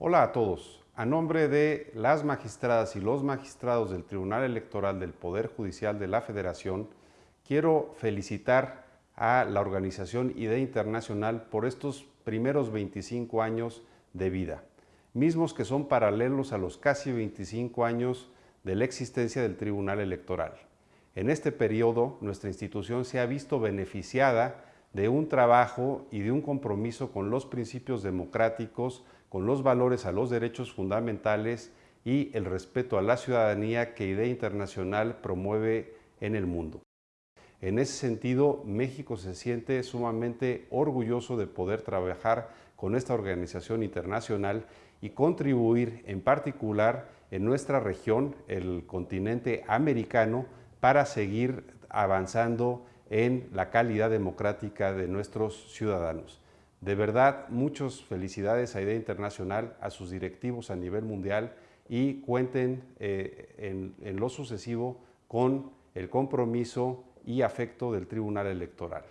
Hola a todos. A nombre de las magistradas y los magistrados del Tribunal Electoral del Poder Judicial de la Federación, quiero felicitar a la organización IDEA Internacional por estos primeros 25 años de vida, mismos que son paralelos a los casi 25 años de la existencia del Tribunal Electoral. En este periodo, nuestra institución se ha visto beneficiada de un trabajo y de un compromiso con los principios democráticos, con los valores a los derechos fundamentales y el respeto a la ciudadanía que IDEA Internacional promueve en el mundo. En ese sentido, México se siente sumamente orgulloso de poder trabajar con esta organización internacional y contribuir en particular en nuestra región, el continente americano, para seguir avanzando en la calidad democrática de nuestros ciudadanos. De verdad, muchas felicidades a IDEA Internacional, a sus directivos a nivel mundial y cuenten eh, en, en lo sucesivo con el compromiso y afecto del Tribunal Electoral.